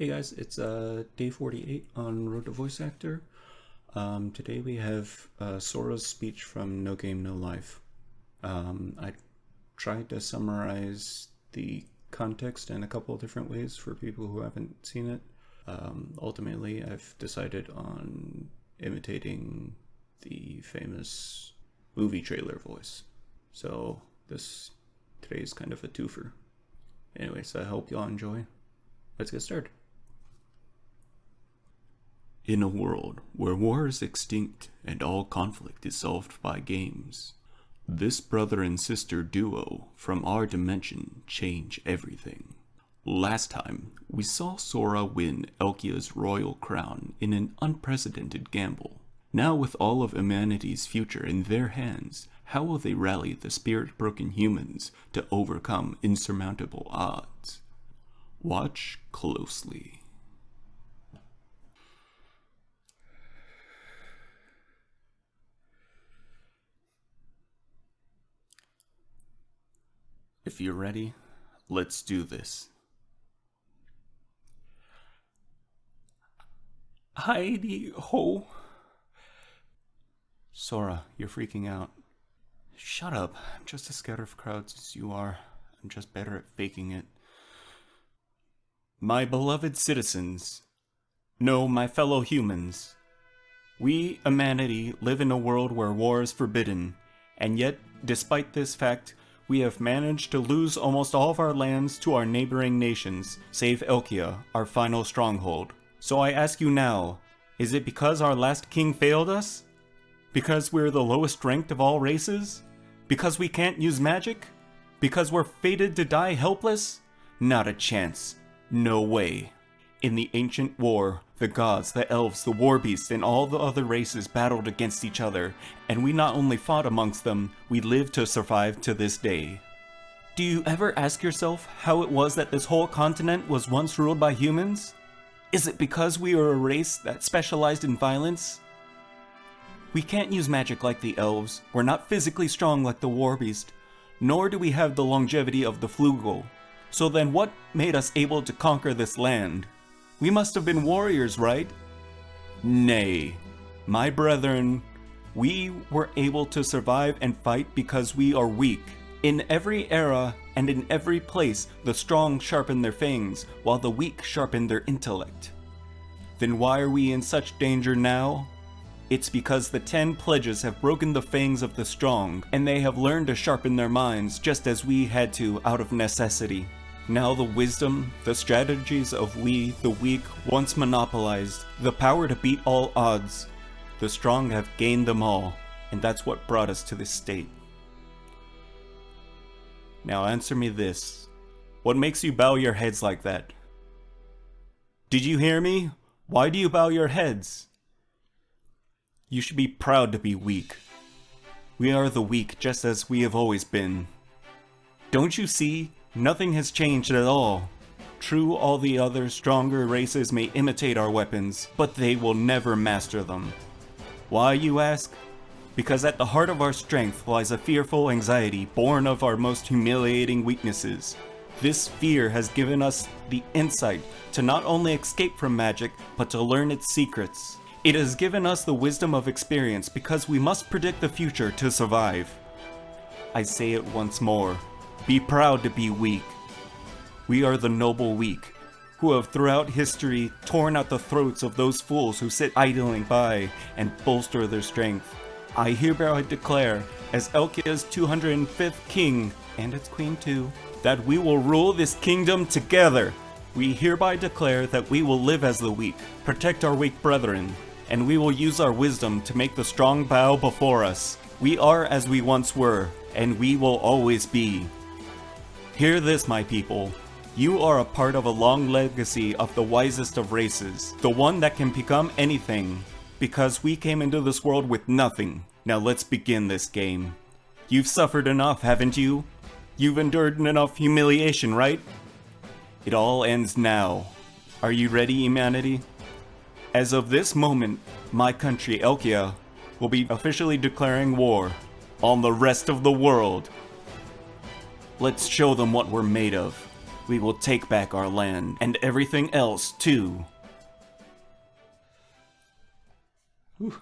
Hey guys, it's uh, day 48 on Road to Voice Actor. Um, today we have uh, Sora's speech from No Game No Life. Um, I tried to summarize the context in a couple of different ways for people who haven't seen it. Um, ultimately, I've decided on imitating the famous movie trailer voice. So this today is kind of a twofer. Anyways, I hope y'all enjoy. Let's get started. In a world where war is extinct and all conflict is solved by games, this brother and sister duo from our dimension change everything. Last time, we saw Sora win Elkia's royal crown in an unprecedented gamble. Now with all of humanity's future in their hands, how will they rally the spirit-broken humans to overcome insurmountable odds? Watch closely. If you're ready, let's do this. Heidi ho. Sora, you're freaking out. Shut up. I'm just as scared of crowds as you are. I'm just better at faking it. My beloved citizens, no, my fellow humans, we, humanity, live in a world where war is forbidden, and yet, despite this fact, we have managed to lose almost all of our lands to our neighboring nations, save Elkia, our final stronghold. So I ask you now, is it because our last king failed us? Because we're the lowest ranked of all races? Because we can't use magic? Because we're fated to die helpless? Not a chance. No way. In the ancient war, the gods, the elves, the war beasts, and all the other races battled against each other, and we not only fought amongst them, we lived to survive to this day. Do you ever ask yourself how it was that this whole continent was once ruled by humans? Is it because we are a race that specialized in violence? We can't use magic like the elves, we're not physically strong like the war beast, nor do we have the longevity of the flugel. So then what made us able to conquer this land? We must have been warriors, right? Nay, my brethren, we were able to survive and fight because we are weak. In every era and in every place, the strong sharpen their fangs, while the weak sharpen their intellect. Then why are we in such danger now? It's because the ten pledges have broken the fangs of the strong, and they have learned to sharpen their minds just as we had to out of necessity. Now the wisdom, the strategies of we, the weak, once monopolized, the power to beat all odds, the strong have gained them all, and that's what brought us to this state. Now answer me this. What makes you bow your heads like that? Did you hear me? Why do you bow your heads? You should be proud to be weak. We are the weak just as we have always been. Don't you see? Nothing has changed at all. True, all the other stronger races may imitate our weapons, but they will never master them. Why, you ask? Because at the heart of our strength lies a fearful anxiety born of our most humiliating weaknesses. This fear has given us the insight to not only escape from magic, but to learn its secrets. It has given us the wisdom of experience because we must predict the future to survive. I say it once more, be proud to be weak. We are the noble weak, who have throughout history torn out the throats of those fools who sit idling by and bolster their strength. I hereby declare, as Elkia's 205th king, and its queen too, that we will rule this kingdom together. We hereby declare that we will live as the weak, protect our weak brethren, and we will use our wisdom to make the strong bow before us. We are as we once were, and we will always be. Hear this, my people. You are a part of a long legacy of the wisest of races, the one that can become anything, because we came into this world with nothing. Now let's begin this game. You've suffered enough, haven't you? You've endured enough humiliation, right? It all ends now. Are you ready, humanity? As of this moment, my country, Elkia, will be officially declaring war on the rest of the world. Let's show them what we're made of. we will take back our land and everything else too. Whew.